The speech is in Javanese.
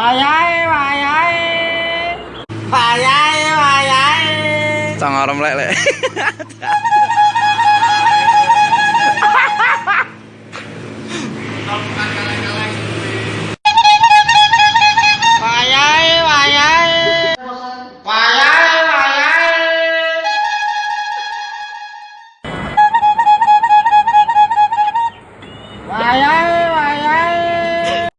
Wayai, wayai. Wayai, wayai. Cang arem lek lek. Hahaha.